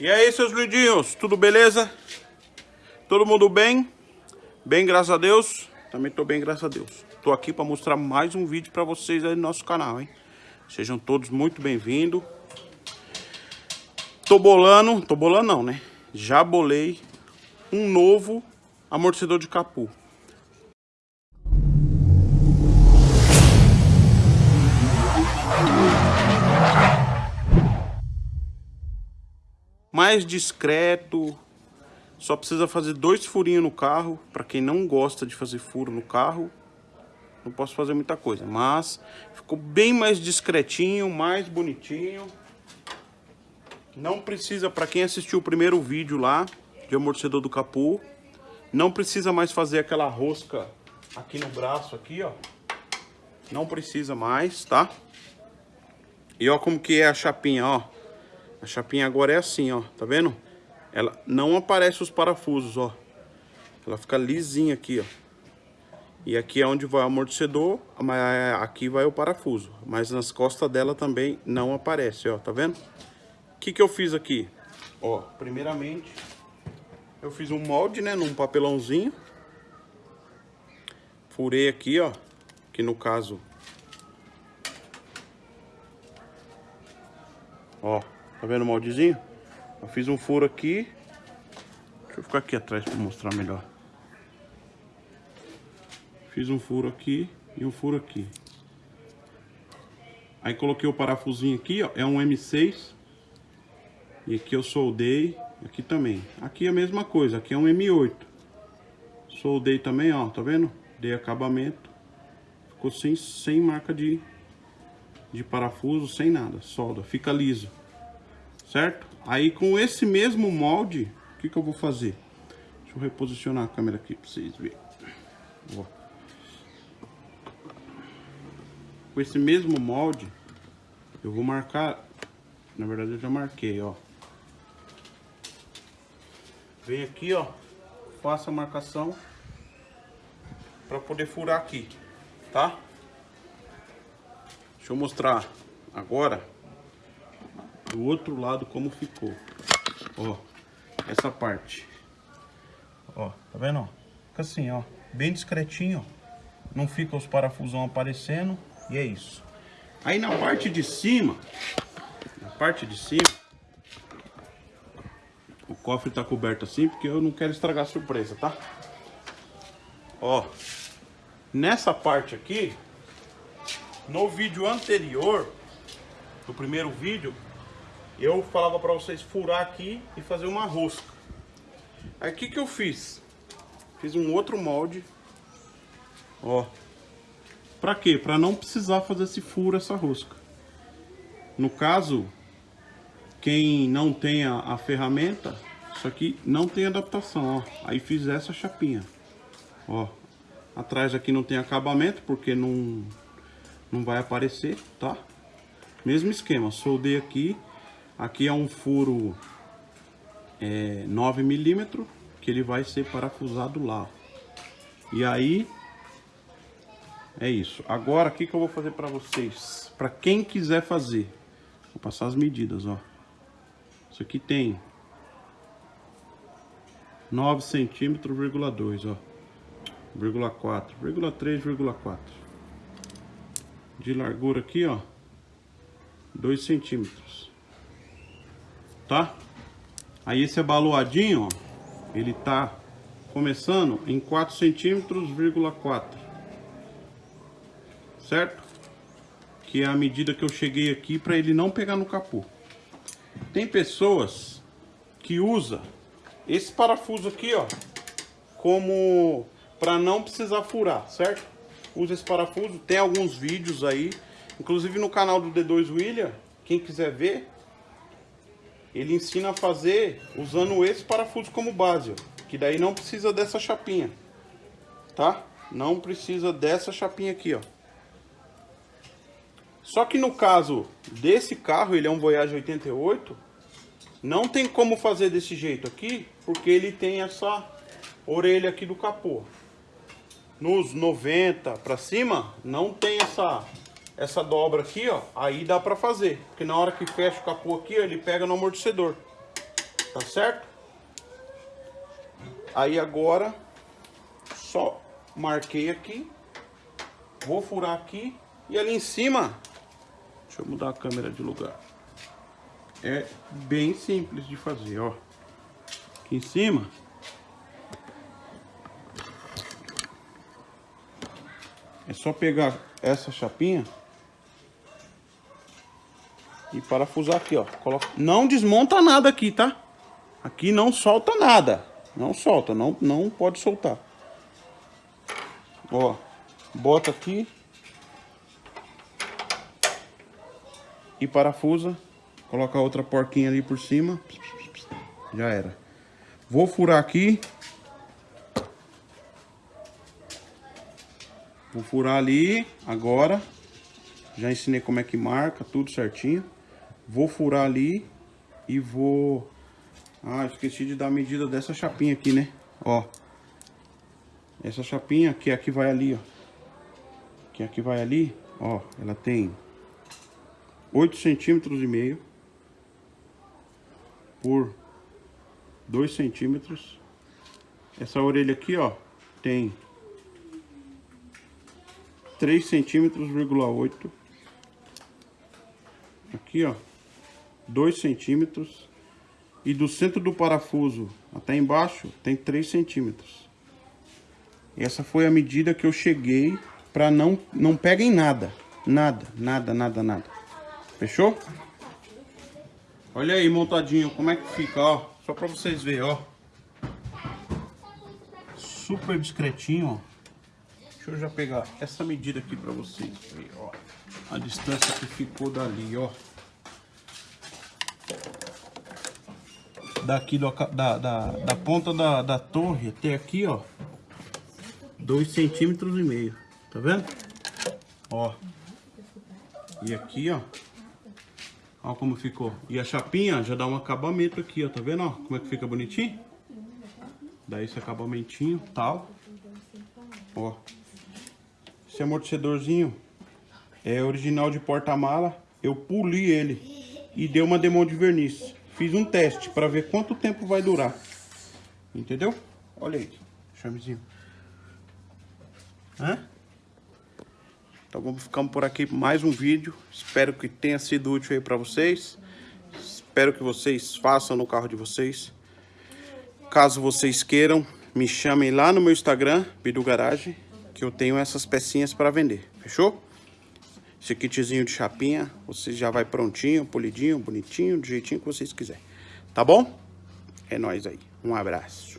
E aí, seus lindinhos, tudo beleza? Todo mundo bem? Bem, graças a Deus? Também tô bem, graças a Deus. Tô aqui para mostrar mais um vídeo para vocês aí no nosso canal, hein? Sejam todos muito bem-vindos. Tô bolando, tô bolando não, né? Já bolei um novo amortecedor de capô. Mais discreto. Só precisa fazer dois furinhos no carro. Para quem não gosta de fazer furo no carro, não posso fazer muita coisa. Mas ficou bem mais discretinho, mais bonitinho. Não precisa, para quem assistiu o primeiro vídeo lá, de amortecedor do capô, não precisa mais fazer aquela rosca aqui no braço, aqui, ó. Não precisa mais, tá? E ó como que é a chapinha, ó. A chapinha agora é assim, ó. Tá vendo? Ela não aparece os parafusos, ó. Ela fica lisinha aqui, ó. E aqui é onde vai o amortecedor, aqui vai o parafuso. Mas nas costas dela também não aparece, ó. Tá vendo? O que que eu fiz aqui? Ó, primeiramente, eu fiz um molde, né? Num papelãozinho. Furei aqui, ó. Que no caso... Ó, Tá vendo o moldezinho? Eu fiz um furo aqui. Deixa eu ficar aqui atrás para mostrar melhor. Fiz um furo aqui e um furo aqui. Aí coloquei o parafusinho aqui, ó. É um M6. E aqui eu soldei. Aqui também. Aqui é a mesma coisa. Aqui é um M8. Soldei também, ó. Tá vendo? Dei acabamento. Ficou sem, sem marca de, de parafuso, sem nada. Solda. Fica liso certo? Aí com esse mesmo molde, o que, que eu vou fazer? Deixa eu reposicionar a câmera aqui para vocês verem. Ó. Com esse mesmo molde, eu vou marcar, na verdade eu já marquei, ó. Vem aqui, ó, faço a marcação para poder furar aqui, tá? Deixa eu mostrar agora do outro lado como ficou. Ó, essa parte. Ó, tá vendo, ó? Fica assim, ó, bem discretinho, ó. Não fica os parafusão aparecendo e é isso. Aí na parte de cima, na parte de cima, o cofre tá coberto assim porque eu não quero estragar a surpresa, tá? Ó, nessa parte aqui, no vídeo anterior, no primeiro vídeo, eu falava para vocês furar aqui e fazer uma rosca. Aí o que, que eu fiz? Fiz um outro molde. Ó. Pra quê? Pra não precisar fazer esse furo, essa rosca. No caso, quem não tem a, a ferramenta, isso aqui não tem adaptação, ó. Aí fiz essa chapinha. Ó. Atrás aqui não tem acabamento, porque não, não vai aparecer, tá? Mesmo esquema, soldei aqui Aqui é um furo é, 9 milímetros que ele vai ser parafusado lá. E aí é isso. Agora o que, que eu vou fazer para vocês? Para quem quiser fazer, vou passar as medidas, ó. Isso aqui tem 9 centímetros, vírgula 2, ó. Vírgula 4, vírgula 3, vírgula 4. De largura aqui, ó. 2 centímetros tá? Aí esse abaloadinho, ó, ele tá começando em 4 centímetros, vírgula 4. Certo? Que é a medida que eu cheguei aqui para ele não pegar no capô. Tem pessoas que usa esse parafuso aqui, ó, como para não precisar furar, certo? Usa esse parafuso, tem alguns vídeos aí, inclusive no canal do D2 William, quem quiser ver, ele ensina a fazer usando esse parafuso como base, ó, que daí não precisa dessa chapinha, tá? Não precisa dessa chapinha aqui, ó. Só que no caso desse carro, ele é um Voyage 88, não tem como fazer desse jeito aqui, porque ele tem essa orelha aqui do capô. Nos 90 para cima, não tem essa essa dobra aqui, ó, aí dá pra fazer. Porque na hora que fecha o capô aqui, ó, ele pega no amortecedor. Tá certo? Aí agora, só marquei aqui. Vou furar aqui. E ali em cima, deixa eu mudar a câmera de lugar. É bem simples de fazer, ó. Aqui em cima. É só pegar essa chapinha e parafusar aqui, ó. Coloca... Não desmonta nada aqui, tá? Aqui não solta nada. Não solta, não, não pode soltar. Ó, bota aqui. E parafusa. Coloca outra porquinha ali por cima. Já era. Vou furar aqui. Vou furar ali agora. Já ensinei como é que marca, tudo certinho. Vou furar ali e vou... Ah, esqueci de dar a medida dessa chapinha aqui, né? Ó. Essa chapinha que aqui vai ali, ó. Que aqui vai ali, ó. Ela tem 8 centímetros e meio por 2 centímetros. Essa orelha aqui, ó, tem 3 centímetros, 8. Aqui, ó, 2 centímetros. E do centro do parafuso até embaixo tem 3 centímetros. Essa foi a medida que eu cheguei para não, não peguem nada. Nada, nada, nada, nada. Fechou? Olha aí montadinho como é que fica, ó. Só para vocês verem, ó. Super discretinho, ó. Deixa eu já pegar essa medida aqui para vocês ó. A distância que ficou dali, ó. Daqui do, da, da, da ponta da, da torre até aqui, ó. Dois centímetros e meio. Tá vendo? Ó. E aqui, ó. Ó como ficou. E a chapinha já dá um acabamento aqui, ó. Tá vendo, ó? Como é que fica bonitinho? Dá esse acabamentinho, tal. Ó. Esse amortecedorzinho é original de porta-mala. Eu puli ele e dei uma demão de verniz. Fiz um teste para ver quanto tempo vai durar. Entendeu? Olha aí, chamezinho. Hã? Então vamos ficando por aqui mais um vídeo. Espero que tenha sido útil aí para vocês. Espero que vocês façam no carro de vocês. Caso vocês queiram, me chamem lá no meu Instagram, Bidu Garage, que eu tenho essas pecinhas para vender. Fechou? Esse kitzinho de chapinha, você já vai prontinho, polidinho, bonitinho, do jeitinho que vocês quiserem. Tá bom? É nóis aí. Um abraço.